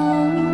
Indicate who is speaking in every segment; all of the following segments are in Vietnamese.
Speaker 1: Oh.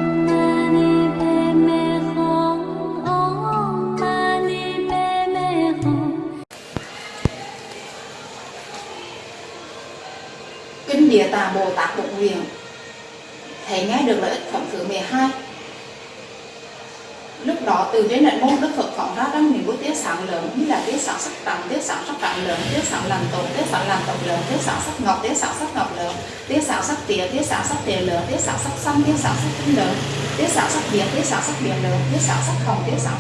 Speaker 1: Đó từ trên đại môn Đức Phật phóng ra rất nhiều bút tiết sáng lớn như là tiết sáng sắc trắng, tiết sáng sắc trắng lớn, tiết sáng làm tổ, tiết sáng làm tổng lớn, tiết sáng sắc ngọc, tiết sáng sắc ngọc lớn, tiết sáng sắc tía, tiết sáng sắc tía lớn, tiết sáng sắc xanh, tiết sáng sắc tinh lớn, tiết sáng sắc biển, tiết sáng sắc biển lớn, tiết sáng sắc hồng, tiết sáng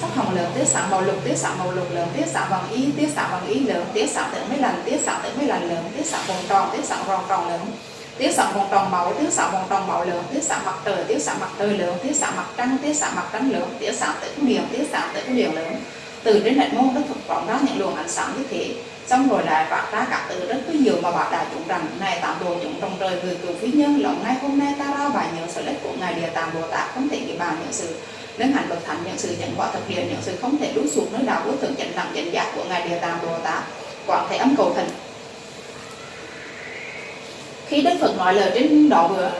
Speaker 1: sắc hồng lớn, tiết sáng màu lục, tiết sáng màu lục lớn, tiết sáng bằng y, tiết sáng bằng y lớn, tiết sáng tự mấy lần, tiết sáng tự mấy lần lớn, tiết sáng vòng tròn, tiết sáng vòng tròn lớn, tiết sáng một tròn máu tiết sáng một tròn máu lượng tiết sáng mặt trời tiết sáng mặt trời lượng tiết sáng mặt trăng tiết sáng mặt trăng lượng tiết sáng tử điện tiết sáng tử điện lớn từ trên hệ môn đức thực phóng ra những luồng ánh sáng như thế. Xong rồi lại vạch ra các từ rất nhiều mà bảo đại chúng rằng này tạm đồ chúng trong trời người cử phi nhân lòng ngay hôm nay ta ra bài nhớ sự lích của ngài địa tạng bồ tát, không thể bị bàn những sự. Nên hành bậc thánh những sự nhận quả thực hiện những sự không thể đuối xuống nơi đạo của thượng chánh đẳng chánh giác của ngài địa tạng bồ tát. Quảng thể âm cầu thần khi Đức Phật nói lời trên độ vừa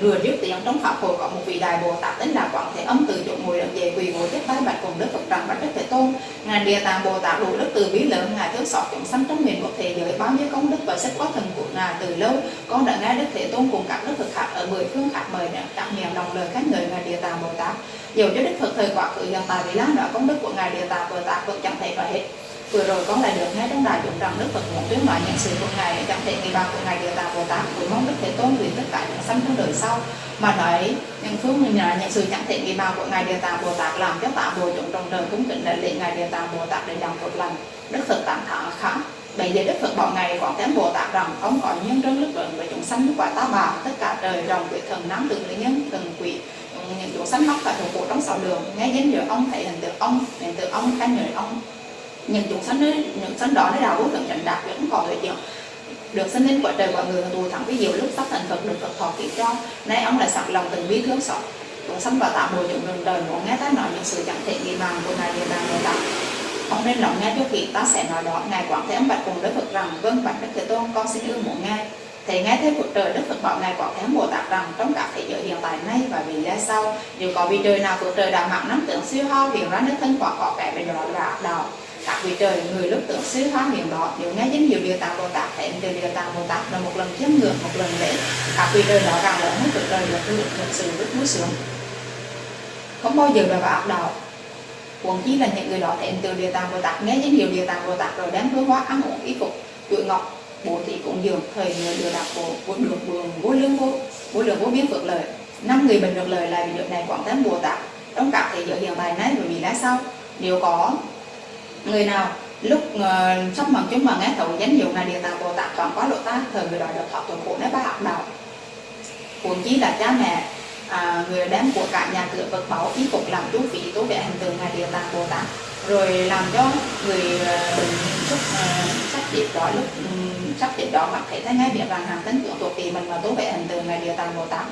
Speaker 1: vừa, trước dứt tiếng trong pháp hội có một vị đại bồ tát tên là quảng thế âm từ chỗ ngồi lập về quỳ ngồi tiếp tay bạch cùng Đức Phật rằng bạch Đức Thế Tôn ngài địa tạng bồ tát đủ đức từ bí lớn ngài thương xót chúng sanh trong miền quốc thế giới bao nhiêu công đức và sức có thần của ngài từ lâu. Con đã nghe Đức Thế Tôn cùng các Đức Phật khác ở mười phương khác mời các miệng đồng lời khách người ngài địa tạng bồ tát. Dầu cho Đức Phật thời quá khứ hiện tại vì lan đó công đức của ngài địa tạng bồ tát vẫn chẳng thể có hết vừa rồi con lại được nghe trong đại chúng rằng đức phật muốn tuyên nói những sự của ngài chẳng thể người bà của ngài địa tạo bồ tát cũng mong đức thế tôn nguyện tất cả những sanh trong đời sau. Mà nói, những phương mình là những sự chẳng thể người bà của ngài địa tạo bồ tát làm cho tạ bồ chúng trong đời cũng kính đại lễ ngài địa tạo bồ tát để làm một lần đức phật tạm thả khá. Bây giờ đức phật bọn ngài quảng kém bồ tát rằng, ông có nhân rất đức lượng với chúng sanh nước quả ta bà, tất cả đời rồng quỷ thần nắm tự lý nhân, thần quỷ, những chúng sanh mắc phải thuộc bộ trong sáu đường. Nghe danh giờ ông, thể hình tượng ông hình tượng ông khen người ông những chúng sanh ấy, những sanh đó nó đau vô thượng trần đạt vẫn còn thời chuyện được sinh lên quả trời quả người tù thẳng với diệu lúc sắp thành Phật được Phật thọ kỹ cho. Nay ông lại sẵn lòng từng bi thương xót. Chúng sanh và tạo bồi chúng đường đời muốn nghe ta nói những sự chẳng thể nghi bằng của ngài địa bàn người tát ông nên lòng nghe cho kỹ ta sẽ nói đó. Ngài quảng thế ông bạch cùng đức Phật rằng vâng bạch đức thế tôn con xin ưa muốn nghe thì nghe thấy Phật trời Đức Phật bảo ngài quảng thế Bồ Tát rằng trong cả thế giới hiện tại nay và vì lẽ sau dù có vị trời nào Phật trời đã mạng nắm tưởng siêu hao hiện ra nước thân quả có kẻ bên đó là đạo các vị trời, người lúc tưởng xứ hóa miệng đó nếu nghe danh hiệu địa tạng bồ tát hẹn từ địa tạng bồ tát là một lần chiếm ngược, một lần lễ. Các vị trời đó rằng lớn hết cuộc đời được được thực sự rất muốn sướng không bao giờ là vào ác đạo. Huống chi là những người đó hẹn từ địa tạng bồ tát, nghe danh hiệu địa tạng bồ tát rồi đem hương hóa ăn uống y phục chuỗi ngọc bố thí cũng dường, thời người được đạt bộ vô được bường vô lương vô vô lượng vô biến phước lợi. Năm người bình được lời là vì được này quảng thánh bồ tát. Trong các thế giới hiện tại này, bởi vì lẽ sau nếu có người nào lúc uh, sắp bằng chúng mà nghe thấu danh dụng ngài địa tạng bồ tát còn có lộ ta thời người đòi được thọ tuần khổ nếu ba học đạo. Huống chí là cha mẹ à, người đem của cả nhà cửa vật báu ý phục làm chú phí tố vẽ hình tượng ngài địa tạng bồ tát. Rồi làm cho người ờ, uh, lúc ờ, sắp chết đó lúc um, sắp chết đó mặt thấy thấy ngay biết rằng hàng tính tượng thuộc kỳ mình mà tố vẽ hình tượng ngài địa tạng bồ tát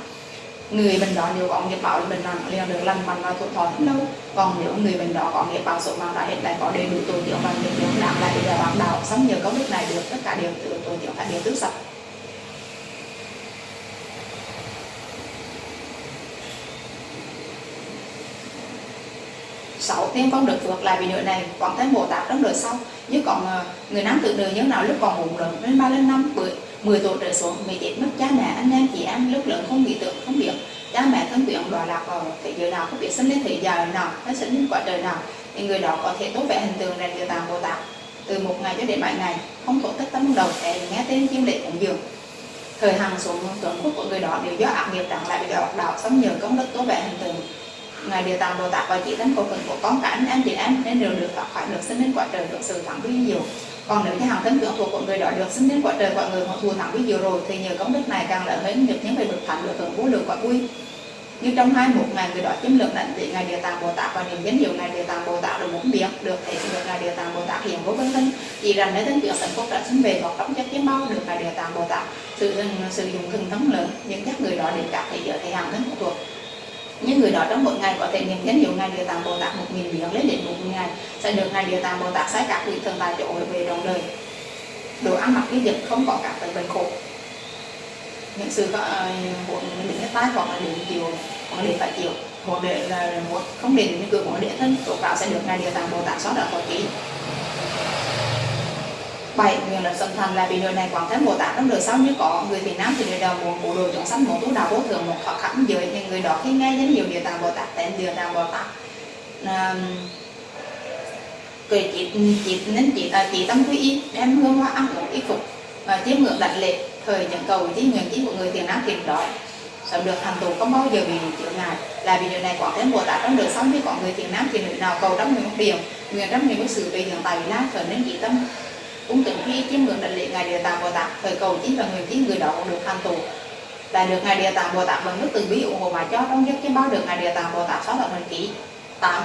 Speaker 1: người bệnh đó nếu có nghiệp báo thì bệnh nặng liền được lành mạnh và tuổi thọ rất lâu. Còn nếu người bệnh đó có nghiệp báo số mạng đã hết lại có đầy đủ tổ tiểu và được nhóm làm lại để bác đạo sống nhờ công đức này được, tất cả đều từ tổ tiểu phải đều tứ sạch. Sáu tiên con được vượt lại vì nửa này còn thấy bồ tát trong đời sau. Như còn ờ, người nam tự đời nhớ nào lúc còn bụng lớn lên ba, lên năm tuổi 10 tuổi trở xuống bị chết mất cha mẹ, anh em, chị em lúc lớn không nghĩ tưởng, không biết. Cha mẹ thân quyện đọa lạc vào thế giới nào, không biết sinh lên thế giới nào, hay sinh lên quả trời nào. Thì người đó có thể tốt vẻ hình tượng này địa tạng bồ tát. Từ một ngày cho đến bảy ngày, không tổ tất tâm đầu để nghe tên chiêm lệ cũng dường. Thời hàng xuống tuần phúc của người đó đều do ác nghiệp đặng lại bị đạo đạo sống nhờ công đức tốt vẽ hình tượng. Ngài địa tạng bồ tát và chỉ thánh cổ phần của con cả anh em, chị em, nên đều được thoát khỏi được sinh lên quả trời được sự thẳng vi diệu còn nếu như hàng thân tưởng thuộc của người đó được sinh đến quả trời, quả người họ thù thắng với diệu rồi, thì nhờ công đức này càng lợi hơn được những người bậc thánh được hưởng vô lượng quả vui. Như trong hai một ngày người đó chiếm lượng đảnh vị ngài địa tạng bồ tát và niệm danh hiệu ngài địa tạng bồ tát được muốn biết được thể được ngài địa tạng bồ tát hiện vô vân thân. Chỉ rằng nếu thân tưởng sanh phúc đã sinh về hoặc trong chất chiếm bao được ngài địa tạng bồ tát. Sử dụng sử dụng thần thắng lớn những các người đó đến các thế giới thể hàng thân phụ thuộc những người đó trong mỗi ngày có thể niệm danh hiệu ngài địa tạng bồ tát một nghìn biến lên đến một ngày, sẽ được ngài địa tạng bồ tát sai các vị thần tài chỗ về trong đời đồ ăn mặc đi dịch không có các bệnh khổ. Những sự ờ, muốn những cái tai hoặc là đến chiều hoặc để phải chịu hoặc để là một không đến những cửa hoặc để thân, tổ cáo sẽ được ngài địa tạng bồ tát xóa đỏ khỏi ký 7. nguyện là sân thành là vì đời này quảng thế mô tả trong đời sau như có người việt nam thì đời đầu muốn bộ đồ chọn sanh muốn tu đạo vô thường một khó khăn giới thì người đó. Khi nghe đến nhiều điều tạng bồ tát tên điều tạng bồ tát cười chỉ chỉ nên chỉ à, chỉ tâm quy y đem hương hoa ăn uống y phục và chiếm ngưỡng đặt lệ thời những cầu chí nguyện chí của người việt nam thiền đó. Sẽ được thành tù không bao giờ bị chữa ngại là vì điều này quả thế bồ tát trong đời sống. Như có người thiện nam thì nữ nào cầu trong người một điều nguyện trong người một sự về hiện tại la trở nên chỉ tâm cũng từng khi chiếm ngưỡng định lễ ngài địa tạng bồ tát thời cầu chính và người chính người đó cũng được thành tựu. Là được ngài địa tạng bồ tát bằng nước từ bi ủng hộ mà cho trong giấc chiếm bao được ngài địa tạng bồ tát sáu đoạn ký tám,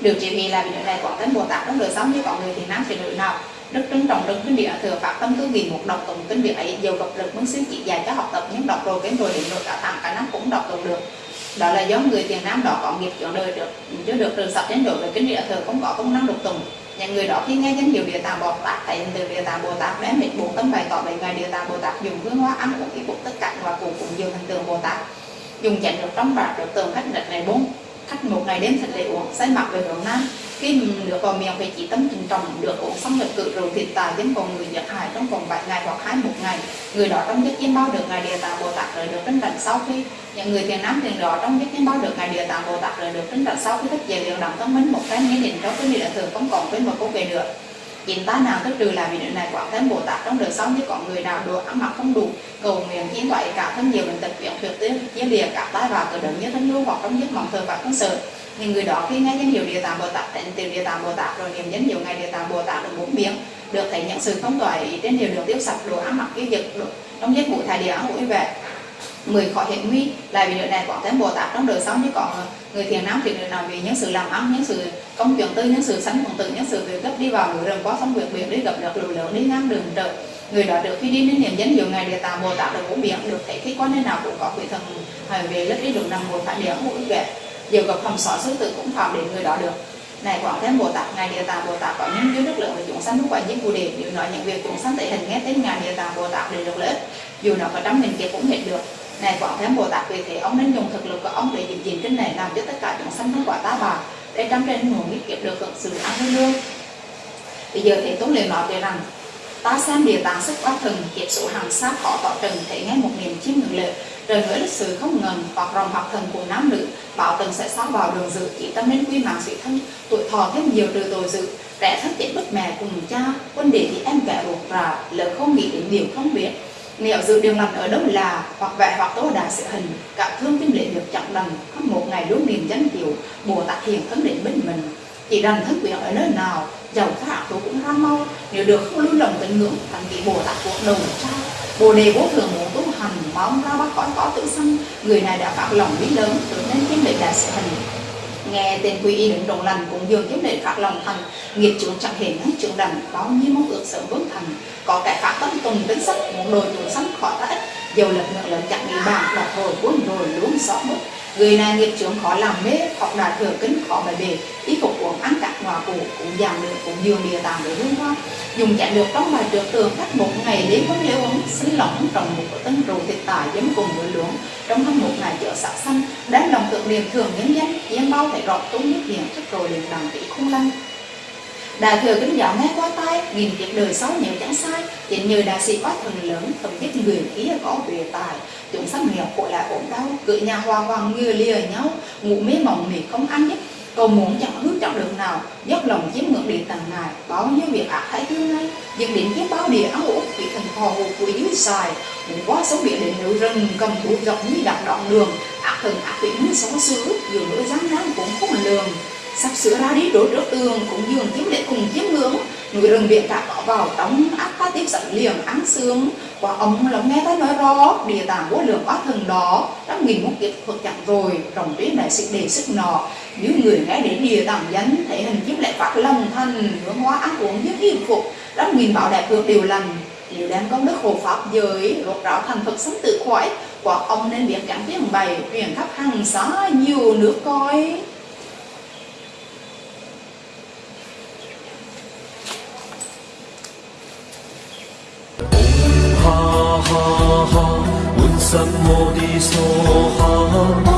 Speaker 1: được chỉ vì là vì điều này quảng thế bồ tát trong đời sống như có người thì nam thì nữ nào. Đức trân trọng đức kinh địa thừa phát tâm tư vì một đọc tụng kinh địa ấy, dầu gặp lực muốn xứ chỉ dạy cho học tập những đọc rồi cái rồi đến rồi cả thằng cả năm cũng đọc tụng được. Đó là do người tiền nam đó có nghiệp chọn đời được chưa được trường sập đến đổi về kinh địa thừa không có công năng độc tùng những người đó khi nghe danh hiệu địa tạng bồ tát, thấy từ địa tạng bồ tát đem hết bốn tâm bày tỏ bảy ngài địa tạng bồ tát dùng hương hoa ăn uống y phục tất cả và cùng cũng dường hình tượng bồ tát. Dùng chén được trong bạc được tường khách nhật này bốn, khách một ngày đêm thật lễ uống, say mặc về hướng nam khi được vào miệng phải chỉ tâm trình trọng, được uống xong nhập cự rồi thiệt tài đến còn người giật hại trong vòng 7 ngày hoặc hai, một ngày, người đó trong giấc chiêm bao được ngài địa tạng bồ tát rồi được trấn đảnh sau khi những người thiền nam thiền đó trong giấc chiêm bao được ngài địa tạng bồ tát rồi được trấn đảnh sau khi thức dậy liền động tâm minh một cái nghĩa định trong cái địa thường không còn với một câu về nữa. Chín tá nào tức trừ là vì nữ này quả thân bồ tát trong đời sống như có người nào đồ ăn mặc không đủ, cầu nguyện chiến thoại, cả thân nhiều bệnh tật viện tuyệt tiên chia lìa cả tai và cử động như thân lưu hoặc trong giấc mộng thờ và không sợ thì người đó khi nghe danh hiệu địa tạng bồ tát thành tìm địa tạng bồ tát rồi, niệm danh hiệu ngài địa tạng bồ tát được bốn miệng, được thấy những sự không toại trên điều được tiêu sạch, đồ ăn mặc cái dực trong giấc ngủ thải địa ăn uống về mười khỏi hiện nguy là vì đời này có thêm bồ tát trong đời sống chứ còn người thiền nam thì đời nào vì những sự làm ăn những sự công chuyện tư những sự sánh cùng tự những sự việc gấp đi vào người rừng có sống việc biển, đi gặp được lũ lớn, đi ngang đường trời. Người đó được khi đi đến niệm danh hiệu ngài địa tạng bồ tát được bốn miệng, được thấy khi quan nơi nào cũng có quỷ thần về lớp đi được nằm ngồi thải địa ăn uống về dù gặp không sợ sứ tử cũng phạm đến người đó được. Này, quảng thế bồ tát, ngài địa tạng bồ tát có những dưới đức lượng và chúng sanh lúc quả những phù đề nếu nói những việc chúng sanh thể hình nghe tên ngài địa tạng bồ tát để được lợi ích, dù nó có trăm nghìn kia cũng hết được. Này, quảng thế bồ tát, vì thế ông nên dùng thực lực của ông để giữ gìn trên này làm cho tất cả chúng sanh không quả tá bà để trăm trên nguồn nghĩ kiếp được hưởng sự ăn hương lương. Bây giờ thì tốn liền nói về rằng, ta xem địa tạng sức quá thần kiếp số hàng sát khó tỏ trần thể nghe một niềm chiêm ngưỡng lợi rồi với lịch sử không ngần hoặc rồng hoặc thần của nam nữ, bảo tần sẽ xóa vào đường dự chỉ tâm nên quy mạng sự thân, tuổi thọ thêm nhiều trừ tội dự trẻ thất tiện bất mẹ cùng cha, quân đệ thì em kẻ ruột rà, lỡ không nghĩ đến điều không biết. Nếu dự điều lành ở đâu là, hoặc vẽ hoặc tố đà sự hình cảm thương tim lệ được chặn lần không một ngày đúng niềm danh tiểu bồ tát hiền thân định bên mình. Chỉ rằng thức quyền ở nơi nào, giàu có ác tôi cũng ra mau, nếu được không lưu lòng tình ngưỡng, thành vị bồ tát cuộc đầu trao bồ đề vô thường muốn tu bóng mong ra khỏi cõi có tự xưng. Người này đã phát lòng biết lớn tự nên kiếm lệ đại sự hình nghe tên quy y đứng đồng lành cũng dường kiếm lệ phát lòng thành. Nghiệp trưởng chẳng hề nắng trưởng đành, bao nhiêu mong ước sớm bước thành. Có cái phát tâm tùng tính sắc, muốn đồi chúng sắm khỏi ta ít. Dầu lật ngựa lớn chẳng nghĩ bạc là thôi cuốn rồi luôn xót mất người này nghiệp trưởng khó làm mê, học đạt thừa kính, khó bài bề. Ý phục uống cụ cũng giảm được cũng dường địa tàng để hương hoa dùng chạy được trong bài trượt tường cách một ngày đến vấn lễ uống xứ lỏng trồng một tấn tân rượu thịt tài giấm cùng với luống trong hơn một ngày chợ xã xanh đáng lòng tượng niệm thường nhân danh yên bao thể rọt tốn nhất hiền trước rồi liền đằng tỷ không lanh Đại thừa kính giáo nghe qua tay, nghìn kiếp đời xấu nếu chẳng sai, chính nhờ đại sĩ quá thần lớn, thần biết người khí có về tài. Chúng sắp nghèo khổ lại ổn đau, cự nhà hoa hoàng ngừa lìa nhau, ngủ mê mộng mị không ăn nhất. Cầu muốn chẳng hứa trọng đường nào, dốc lòng chiếm ngưỡng địa tầng này bao nhiêu việc ác hãy thương ngay, dựng đến chiếm bao địa áo út bị thần phò hồ của dưới xài, muốn quá sống biển đến núi rừng, cầm thủ rộng như đặt đoạn đường, ác thần ác vị như sống xứ, dù nỗi dám nắng cũng không lường. Sắp sửa ra đi đối trước tường cũng dường chiếm lệ cùng chiếm ngưỡng người rừng biển cả có vào trong ác ta tiếp sẵn liền ăn sướng. Quả ống lắng nghe ta nói rõ, địa tạng vô lượng quá thần đó đã nghìn một kiệt thuật chặn rồi, rồng tuyết đại sự đề sức nọ. Những người nghe đến địa tạng danh thể hình chiếm lại phát lòng thành hướng hóa ăn uống như hiền phục đã nghìn bảo đẹp được điều lành. Nếu đem công đức hộ pháp giới lột ráo thành Phật sống tự khỏi, quả ông nên biết cảm tiếng bày truyền khắp hàng xá nhiều nước coi
Speaker 2: 我的所好。